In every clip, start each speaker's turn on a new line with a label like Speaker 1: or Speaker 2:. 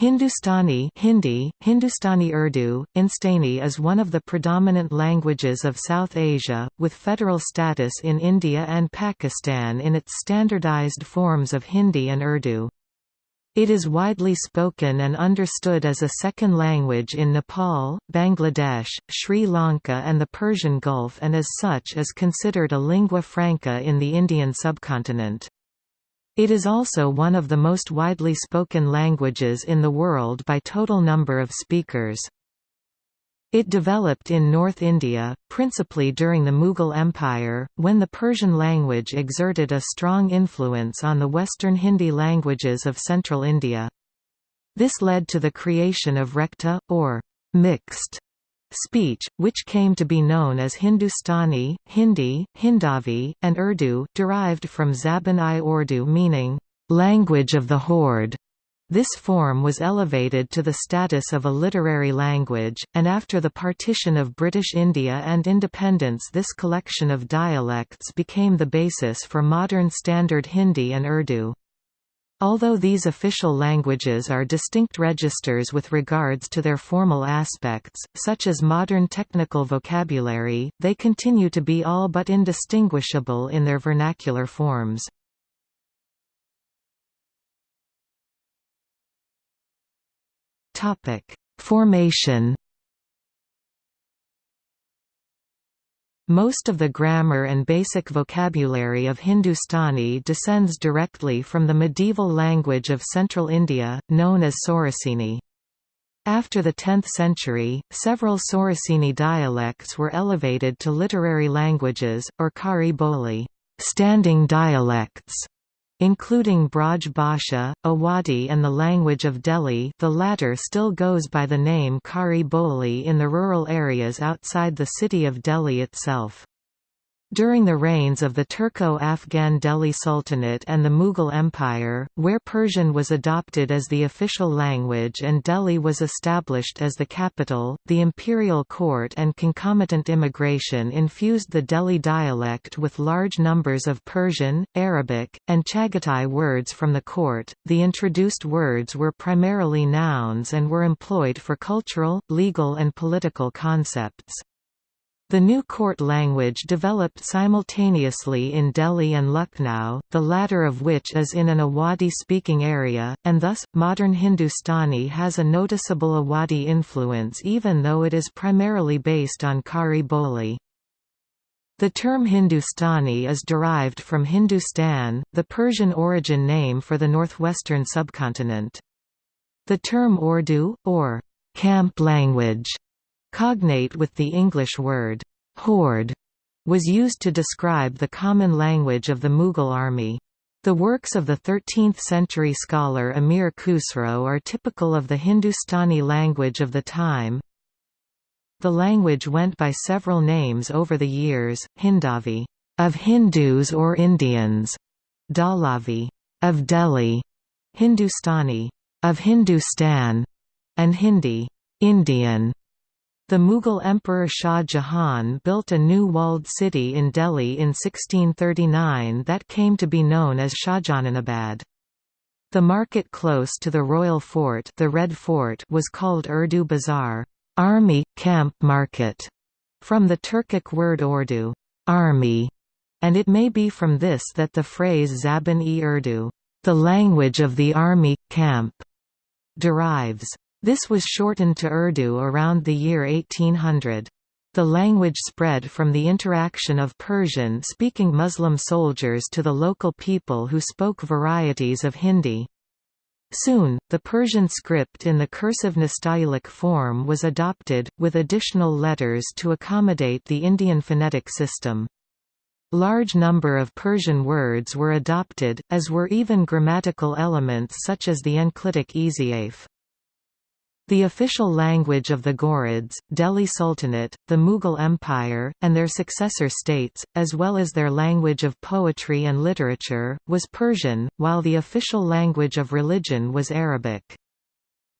Speaker 1: Hindustani Hindi, Hindustani Urdu, Instani is one of the predominant languages of South Asia, with federal status in India and Pakistan in its standardized forms of Hindi and Urdu. It is widely spoken and understood as a second language in Nepal, Bangladesh, Sri Lanka and the Persian Gulf and as such is considered a lingua franca in the Indian subcontinent. It is also one of the most widely spoken languages in the world by total number of speakers. It developed in North India, principally during the Mughal Empire, when the Persian language exerted a strong influence on the Western Hindi languages of central India. This led to the creation of Rekhta, or mixed speech, which came to be known as Hindustani, Hindi, Hindavi, and Urdu derived from Zaban-i-Urdu meaning, "...language of the horde". This form was elevated to the status of a literary language, and after the partition of British India and independence this collection of dialects became the basis for modern Standard Hindi and Urdu. Although these official languages are distinct registers with regards to their formal aspects, such as modern technical vocabulary, they continue to be all but indistinguishable in their vernacular forms. Formation. Most of the grammar and basic vocabulary of Hindustani descends directly from the medieval language of central India, known as Sauraseni. After the 10th century, several Sauraseni dialects were elevated to literary languages, or Khari Boli standing dialects", including Braj Bhasha, Awadhi and the language of Delhi the latter still goes by the name Khari Boli in the rural areas outside the city of Delhi itself. During the reigns of the Turco-Afghan Delhi Sultanate and the Mughal Empire, where Persian was adopted as the official language and Delhi was established as the capital, the imperial court and concomitant immigration infused the Delhi dialect with large numbers of Persian, Arabic, and Chagatai words from the court. The introduced words were primarily nouns and were employed for cultural, legal and political concepts. The new court language developed simultaneously in Delhi and Lucknow, the latter of which is in an Awadhi-speaking area, and thus, modern Hindustani has a noticeable Awadhi influence even though it is primarily based on Khari Boli. The term Hindustani is derived from Hindustan, the Persian origin name for the northwestern subcontinent. The term Urdu, or camp language, Cognate with the English word, horde, was used to describe the common language of the Mughal army. The works of the 13th-century scholar Amir Khusro are typical of the Hindustani language of the time. The language went by several names over the years, Hindavi of Hindus or Indians, Dalavi of Delhi, Hindustani of Hindustan, and Hindi Indian the Mughal Emperor Shah Jahan built a new walled city in Delhi in 1639 that came to be known as Shahjahanabad. The market close to the royal fort, the Red Fort was called Urdu Bazaar army, camp market", from the Turkic word Urdu army", and it may be from this that the phrase Zaban-e-Urdu the language of the army, camp, derives. This was shortened to Urdu around the year 1800. The language spread from the interaction of Persian-speaking Muslim soldiers to the local people who spoke varieties of Hindi. Soon, the Persian script in the cursive Nastaliq form was adopted, with additional letters to accommodate the Indian phonetic system. Large number of Persian words were adopted, as were even grammatical elements such as the enclitic ezafe. The official language of the Ghurids, Delhi Sultanate, the Mughal Empire, and their successor states, as well as their language of poetry and literature, was Persian, while the official language of religion was Arabic.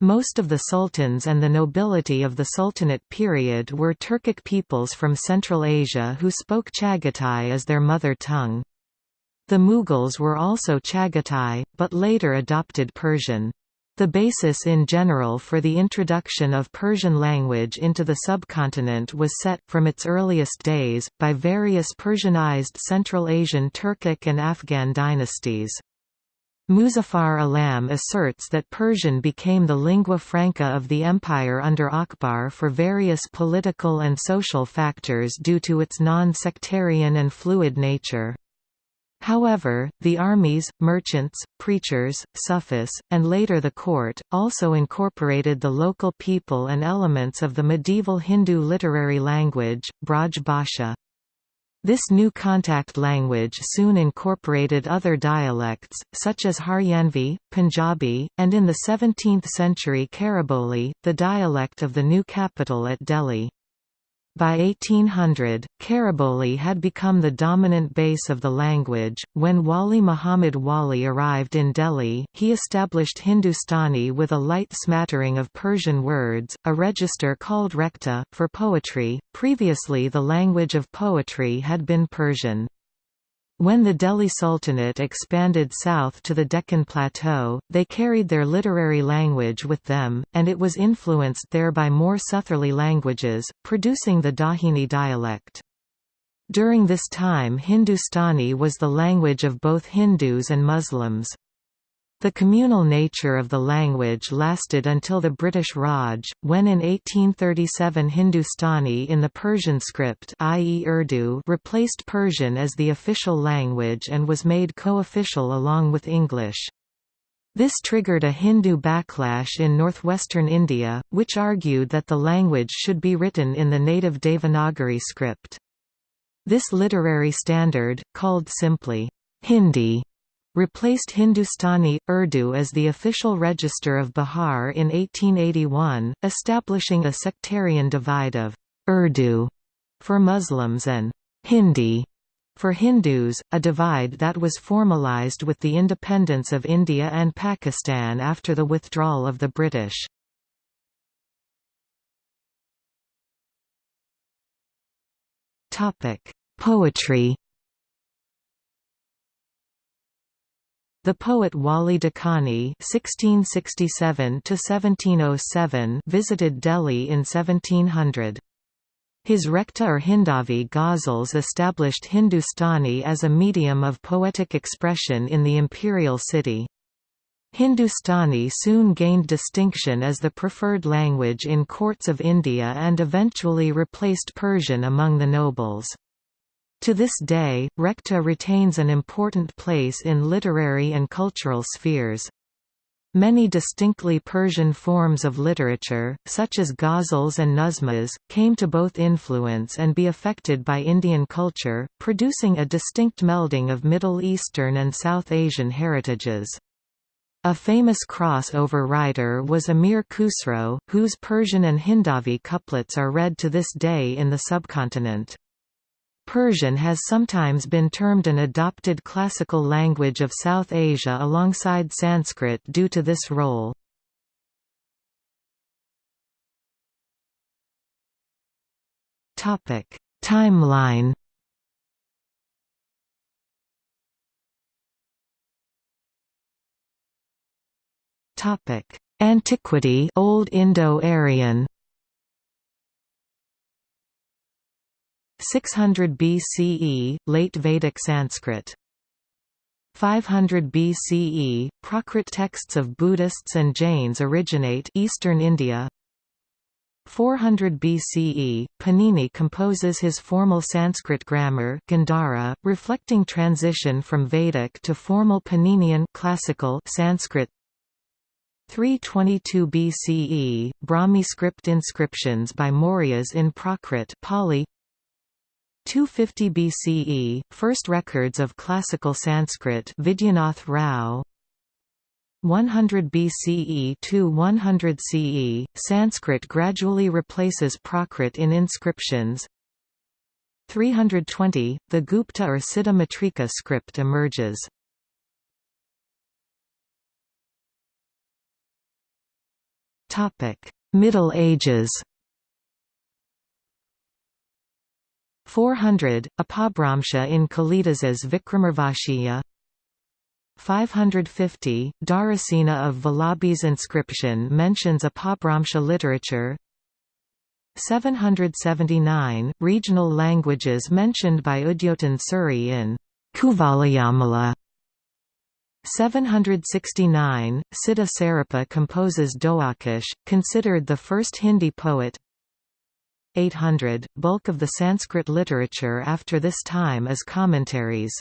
Speaker 1: Most of the sultans and the nobility of the Sultanate period were Turkic peoples from Central Asia who spoke Chagatai as their mother tongue. The Mughals were also Chagatai, but later adopted Persian. The basis in general for the introduction of Persian language into the subcontinent was set, from its earliest days, by various Persianized Central Asian Turkic and Afghan dynasties. Muzaffar Alam asserts that Persian became the lingua franca of the empire under Akbar for various political and social factors due to its non-sectarian and fluid nature. However, the armies, merchants, preachers, Sufis, and later the court, also incorporated the local people and elements of the medieval Hindu literary language, Braj Bhasha. This new contact language soon incorporated other dialects, such as Haryanvi, Punjabi, and in the 17th century Khariboli, the dialect of the new capital at Delhi. By 1800, Khariboli had become the dominant base of the language. When Wali Muhammad Wali arrived in Delhi, he established Hindustani with a light smattering of Persian words, a register called Rekhta, for poetry. Previously, the language of poetry had been Persian. When the Delhi Sultanate expanded south to the Deccan Plateau, they carried their literary language with them, and it was influenced there by more southerly languages, producing the Dakhini dialect. During this time Hindustani was the language of both Hindus and Muslims. The communal nature of the language lasted until the British Raj, when in 1837 Hindustani in the Persian script i.e. Urdu replaced Persian as the official language and was made co-official along with English. This triggered a Hindu backlash in northwestern India, which argued that the language should be written in the native Devanagari script. This literary standard, called simply Hindi, replaced Hindustani, Urdu as the official register of Bihar in 1881, establishing a sectarian divide of Urdu for Muslims and Hindi for Hindus, a divide that was formalized with the independence of India and Pakistan after the withdrawal of the British. Poetry The poet Wali Dakani (1667–1707) visited Delhi in 1700. His Rekhta or Hindavi ghazals established Hindustani as a medium of poetic expression in the imperial city. Hindustani soon gained distinction as the preferred language in courts of India and eventually replaced Persian among the nobles. To this day, Rekhta retains an important place in literary and cultural spheres. Many distinctly Persian forms of literature, such as ghazals and nazmas, came to both influence and be affected by Indian culture, producing a distinct melding of Middle Eastern and South Asian heritages. A famous crossover writer was Amir Khusro, whose Persian and Hindavi couplets are read to this day in the subcontinent. Persian has sometimes been termed an adopted classical language of South Asia alongside Sanskrit due to this role. Timeline Antiquity Old Indo-Aryan 600 BCE, Late Vedic Sanskrit. 500 BCE, Prakrit texts of Buddhists and Jains originate Eastern India. 400 BCE, Panini composes his formal Sanskrit grammar Gandhara, reflecting transition from Vedic to formal Paninian classical Sanskrit. 322 BCE, Brahmi script inscriptions by Mauryas in Prakrit Pali 250 BCE, first records of classical Sanskrit Vidyanath Rao. 100 BCE to 100 CE, Sanskrit gradually replaces Prakrit in inscriptions. 320, the Gupta or Siddha Matrika script emerges. Middle Ages 400, Apabhramsha in Kalidas's Vikramorvashiya. 550, Dharasena of Vallabhi's inscription mentions Apabhramsha literature. 779, regional languages mentioned by Udyotan Suri in Kuvalayamala. 769, Siddha Sarapa composes Dohakosh, considered the first Hindi poet 800, bulk of the Sanskrit literature after this time is commentaries.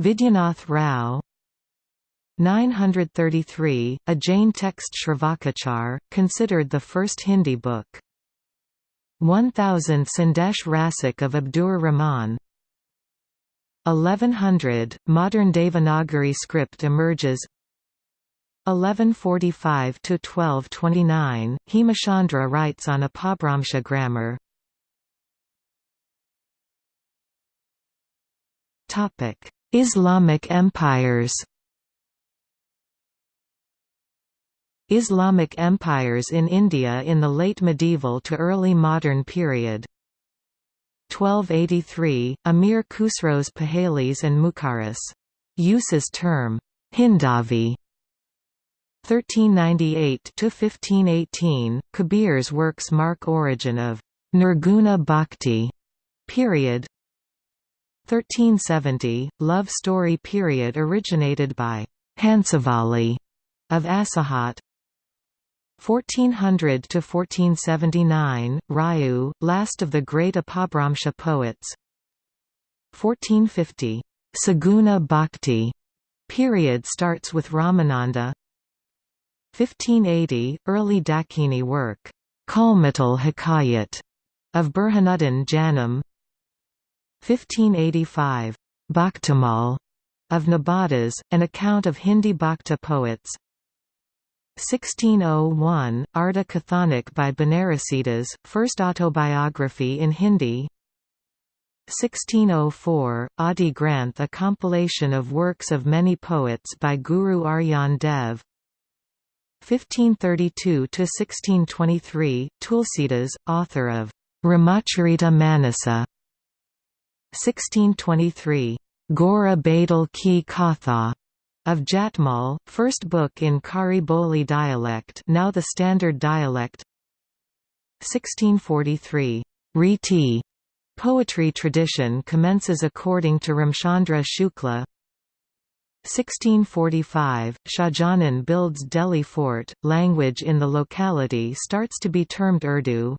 Speaker 1: Vidyanath Rao 933, a Jain text Shravakachar, considered the first Hindi book. 1000 Sandesh Rasak of Abdur Rahman 1100, modern Devanagari script emerges 1145–1229, Hemachandra writes on Apabhramsha grammar. Islamic empires. Islamic empires in India in the late medieval to early modern period. 1283, Amir Khusro's Pahlavis and Mukharis. Uses term, Hindavi 1398–1518, Kabir's works mark origin of Nirguna Bhakti period. 1370, love story period originated by Hansavali of Asahat 1400 to 1479, Raju, last of the great Apabhramsha poets. 1450, Saguna Bhakti period starts with Ramananda 1580, early Dakini work, Kalmatal Hikayat, of Burhanuddin Janam. 1585, Bhaktamal, of Nabhadas, an account of Hindi Bhakta poets. 1601, Arda Kathanik by Banarasidas, first autobiography in Hindi. 1604, Adi Granth a compilation of works of many poets by Guru Arjan Dev 1532–1623, Tulsidas, author of Ramacharita Manasa 1623, Gora Badal Ki Katha of Jatmal, first book in Khari Boli dialect now the standard dialect 1643, Riti. Poetry tradition commences according to Ramchandra Shukla 1645, Shahjahan builds Delhi fort, language in the locality starts to be termed Urdu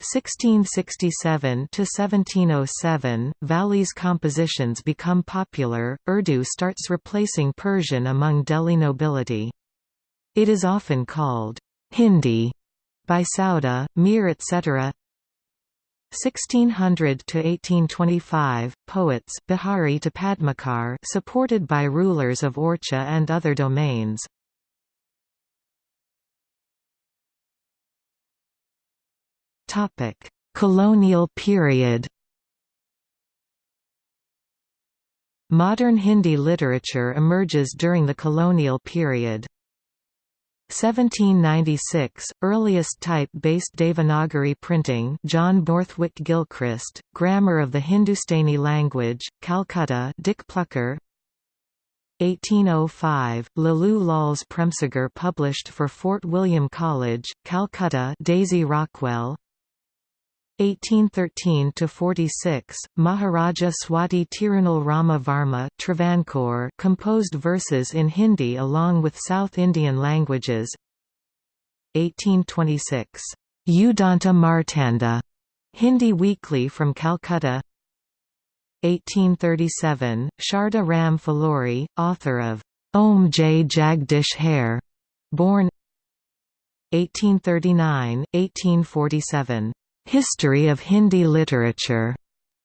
Speaker 1: 1667–1707, Wali's compositions become popular, Urdu starts replacing Persian among Delhi nobility. It is often called Hindi by Sauda, Mir etc. 1600 to 1825 poets Bihari to Padmakar supported by rulers of Orcha and other domains. Topic Colonial period. Modern Hindi literature emerges during the colonial period 1796, earliest type-based Devanagari printing John Borthwick Gilchrist, Grammar of the Hindustani Language, Calcutta Dick Plukker. 1805, Lallu Lal's Premsagar published for Fort William College, Calcutta Daisy Rockwell 1813–46, Maharaja Swati Tirunal Rama Varma Travancore composed verses in Hindi along with South Indian languages. 1826, Udanta Martanda, Hindi Weekly from Calcutta. 1837, Sharda Ram Phillauri, author of Om Jai Jagdish Hare, born 1839, 1847 History of Hindi Literature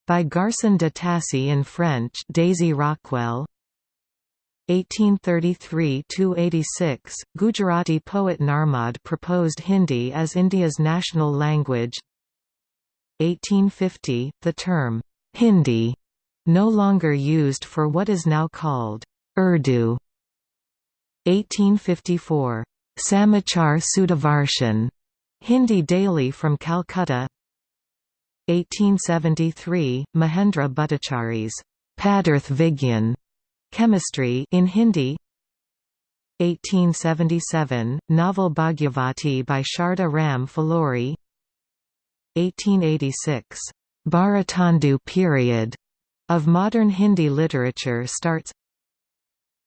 Speaker 1: by Garcin de Tassy in French Daisy Rockwell. 1833–86, Gujarati poet Narmad proposed Hindi as India's national language. 1850, the term, Hindi, no longer used for what is now called, Urdu. 1854, Samachar Sudhavarshan, Hindi Daily from Calcutta. 1873, Mahendra Bhattachari's Padarth Vigyan Chemistry in Hindi. 1877, novel Bhagyavati by Sharda Ram Phillauri 1886, Bharatendu period of modern Hindi literature starts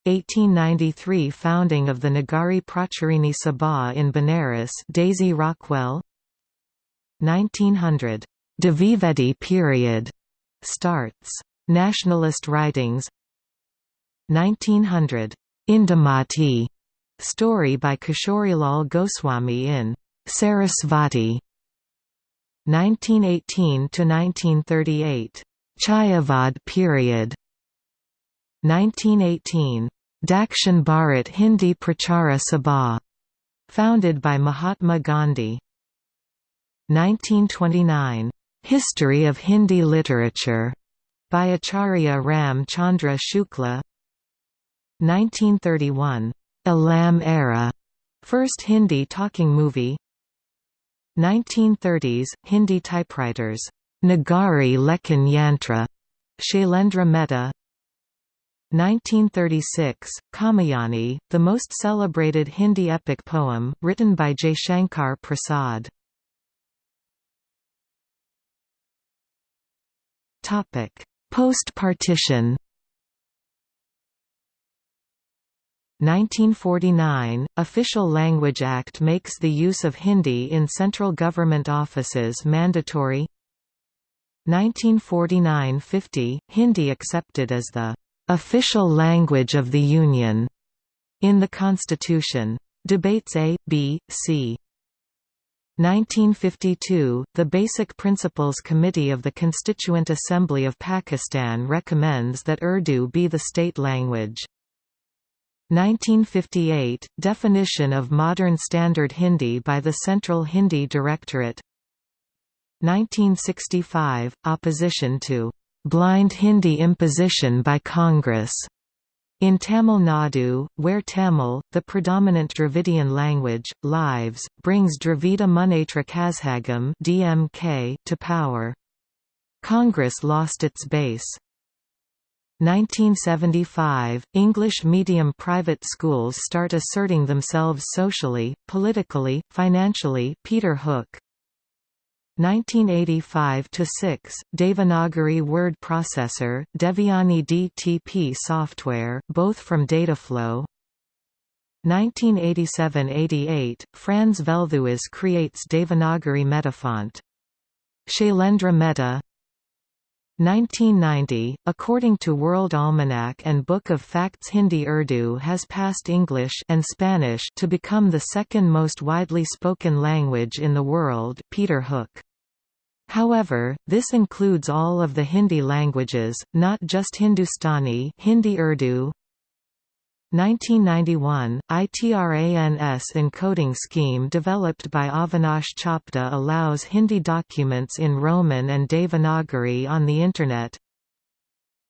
Speaker 1: 1893 Founding of the Nagari Pracharini Sabha in Benares Daisy Rockwell. 1900 Dvivedi period. Starts. Nationalist writings. 1900 Indumati story by Kishorilal Goswami in Sarasvati. 1918 to 1938 Chayavad period 1918 Dakshin Bharat Hindi Prachara Sabha founded by Mahatma Gandhi. 1929 History of Hindi Literature by Acharya Ram Chandra Shukla 1931 Alam Ara first Hindi talking movie. 1930s Hindi typewriters Nagari Lekhan Yantra Shailendra Mehta 1936, Kamayani, the most celebrated Hindi epic poem, written by Jaishankar Prasad. Post-partition 1949, Official Language Act makes the use of Hindi in central government offices mandatory 1949–50, Hindi accepted as the official language of the Union in the Constitution. Debates A, B, C. 1952, the Basic Principles Committee of the Constituent Assembly of Pakistan recommends that Urdu be the state language. 1958, definition of modern standard Hindi by the Central Hindi Directorate 1965, opposition to blind Hindi imposition by Congress. In Tamil Nadu, where Tamil, the predominant Dravidian language, lives, brings Dravida Munnetra Kazhagam (DMK) to power. Congress lost its base. 1975, English medium private schools start asserting themselves socially, politically, financially Peter Hook 1985–6, Devanagari word processor, Devyani DTP software both from Dataflow 1987–88, Frans Velthuis creates Devanagari metafont. Shailendra Mehta 1990, according to World Almanac and Book of Facts Hindi Urdu has passed English and Spanish to become the second most widely spoken language in the world Peter Hook. However, this includes all of the Hindi languages, not just Hindustani Hindi Urdu, 1991, ITRANS encoding scheme developed by Avinash Chopde allows Hindi documents in Roman and Devanagari on the Internet.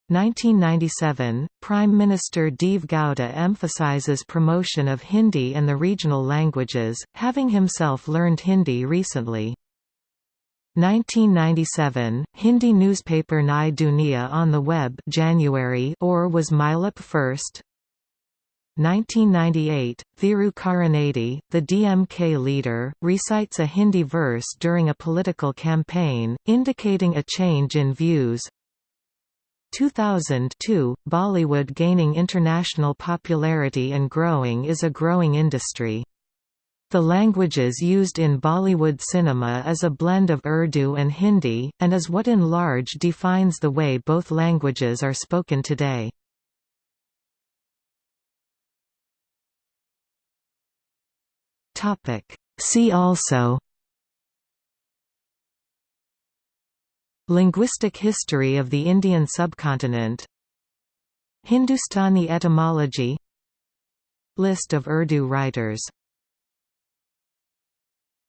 Speaker 1: 1997, Prime Minister Deve Gowda emphasizes promotion of Hindi and the regional languages, having himself learned Hindi recently. 1997, Hindi newspaper Nai Dunia on the web January or was Milap first, 1998, Thiru Karunanidhi, the DMK leader, recites a Hindi verse during a political campaign, indicating a change in views. 2002, Bollywood gaining international popularity and growing is a growing industry. The languages used in Bollywood cinema is a blend of Urdu and Hindi, and is what in large defines the way both languages are spoken today. See also Linguistic history of the Indian subcontinent Hindustani etymology List of Urdu writers